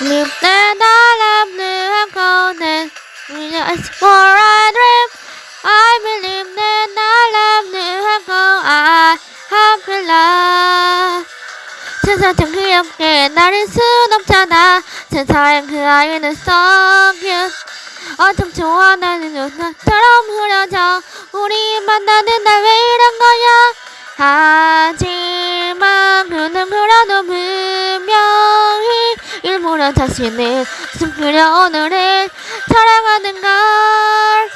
Love the golden Just for a dream I believe love the gold I have love 세상 참 귀엽게 나를 순 없잖아 세상엔 그 아이는 cute 어쩜 좋아 나는 누나처럼 흐려져 우리 만나는 날 왜 이런 거야 하 일부러 자신을 숨기려 오늘을 사랑하는 걸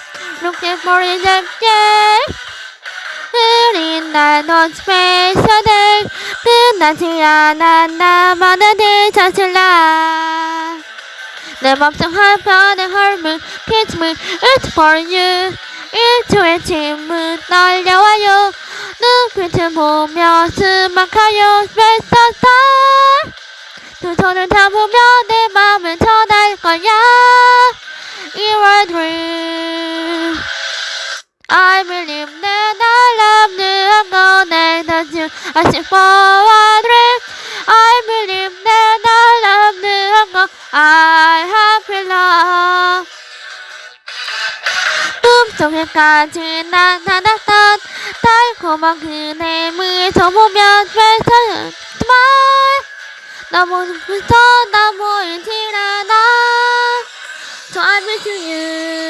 for it again 흐린 날 non special day 끝나지 않아 나만의 네 자신라 내 맘속 한편의 kiss me it's for you 일초의 침은 날려와요 눈빛을 보며 special star 두 손을 잡으며 내 맘을 전할 거야 You're a dream I believe that I love you I'm gonna touch you I see for a dream I believe that I love you I'm gonna I have love 꿈속에까지 나타났던 달콤한 그네 미소 보며 펼쳐지 만 너무 눈부셔 나 보이질 않아 So I miss you